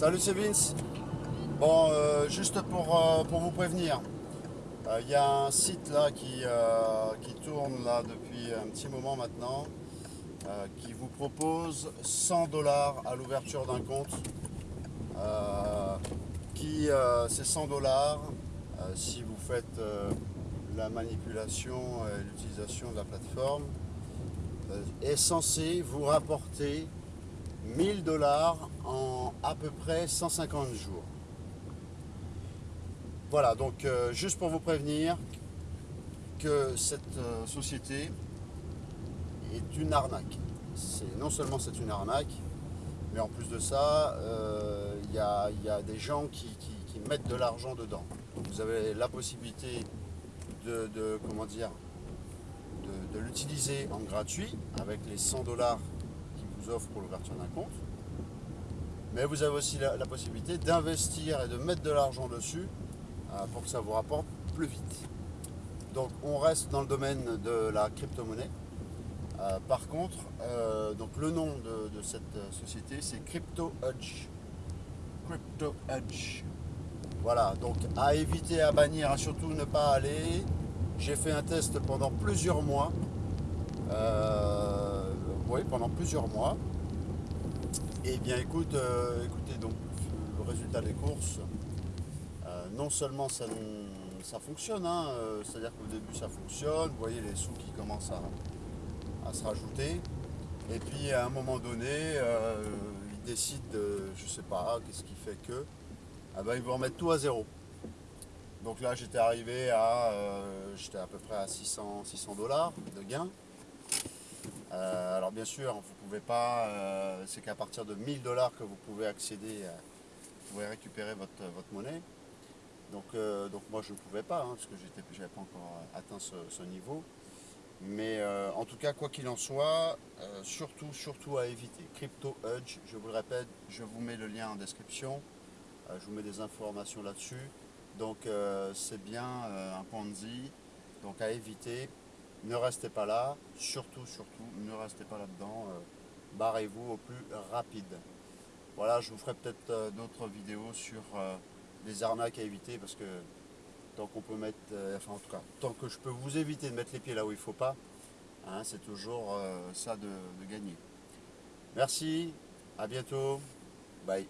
c'est Vince. Bon, euh, juste pour, euh, pour vous prévenir, il y a un site là qui, qui tourne là depuis un petit moment maintenant qui vous propose 100 dollars à l'ouverture d'un compte. qui, c'est 100 dollars si vous faites la manipulation et l'utilisation de la plateforme est censé vous rapporter 1000 dollars en à peu près 150 jours. Voilà, donc euh, juste pour vous prévenir que cette euh, société est une arnaque. Non seulement c'est une arnaque, mais en plus de ça, euh, il y, a, des gens qui, mettent de l'argent dedans. vous avez la possibilité de, comment dire, de, de l'utiliser en gratuit avec les 100 dollars vous offre pour l'ouverture d'un compte. Mais vous avez aussi la, possibilité d'investir et de mettre de l'argent dessus euh, pour que ça vous rapporte plus vite. Donc on reste dans le domaine de la crypto-monnaie. Euh, par contre, euh, donc le nom de, cette société c'est Crypto Edge. Crypto Edge. Voilà, donc à éviter, à bannir, à surtout ne pas aller. J'ai fait un test pendant plusieurs mois pendant plusieurs mois. Et eh bien écoute, euh, écoutez donc le résultat des courses, euh, non seulement ça, ça fonctionne, hein, euh, c'est-à-dire qu'au début ça fonctionne, vous voyez les sous qui commencent à, se rajouter, et puis à un moment donné, ils décident, de, je sais pas, qu'est-ce qui fait que, ah ben, ils vont remettre tout à zéro. Donc là j'étais arrivé à, j'étais à peu près à 600 dollars de gains. Euh, alors bien sûr, vous pouvez pas, euh, c'est qu'à partir de 1000 dollars que vous pouvez accéder, vous pouvez récupérer votre, monnaie. Donc, euh, moi je ne pouvais pas, hein, parce que je n'avais pas encore atteint ce, niveau. Mais en tout cas, quoi qu'il en soit, surtout, surtout à éviter. Crypto Edge, je vous le répète, je vous mets le lien en description. je vous mets des informations là-dessus. Donc c'est bien un Ponzi, donc à éviter ne restez pas là, surtout, surtout, ne restez pas là-dedans, euh, barrez-vous au plus rapide. Voilà, je vous ferai peut-être euh, d'autres vidéos sur euh, des arnaques à éviter parce que tant qu'on peut mettre, enfin en tout cas, tant que je peux vous éviter de mettre les pieds là où il ne faut pas, hein, c'est toujours ça de gagner. Merci, à bientôt, bye.